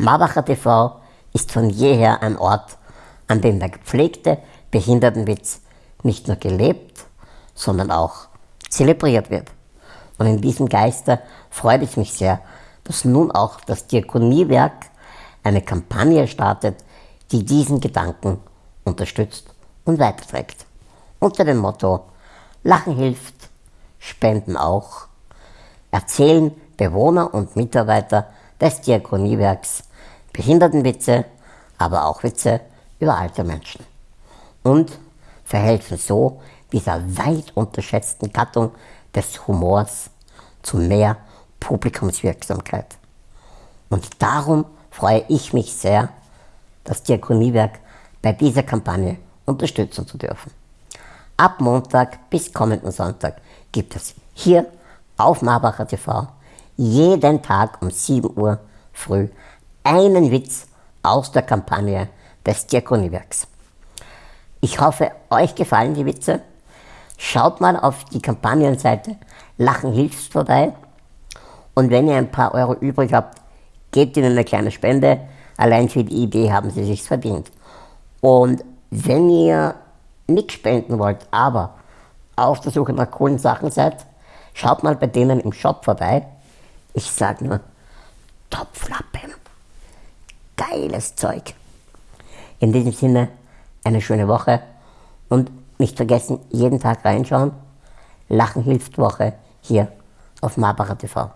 Marbacher TV ist von jeher ein Ort, an dem der gepflegte Behindertenwitz nicht nur gelebt, sondern auch zelebriert wird. Und in diesem Geiste freut es mich sehr, dass nun auch das Diakoniewerk eine Kampagne startet, die diesen Gedanken unterstützt und weiterträgt. Unter dem Motto Lachen hilft, Spenden auch, erzählen Bewohner und Mitarbeiter des Diakoniewerks Behindertenwitze, aber auch Witze über alte Menschen. Und verhelfen so dieser weit unterschätzten Gattung des Humors zu mehr Publikumswirksamkeit. Und darum freue ich mich sehr, das Diakoniewerk bei dieser Kampagne unterstützen zu dürfen. Ab Montag bis kommenden Sonntag gibt es hier auf Marbacher TV jeden Tag um 7 Uhr früh einen Witz aus der Kampagne des Diakoniewerks. Ich hoffe, euch gefallen die Witze. Schaut mal auf die Kampagnenseite Lachen hilft vorbei. Und wenn ihr ein paar Euro übrig habt, gebt ihnen eine kleine Spende. Allein für die Idee haben sie sich verdient. Und wenn ihr nichts spenden wollt, aber auf der Suche nach coolen Sachen seid, schaut mal bei denen im Shop vorbei. Ich sag nur, Topflappen geiles Zeug. In diesem Sinne, eine schöne Woche und nicht vergessen, jeden Tag reinschauen. Lachen hilft Woche hier auf Marbacher TV.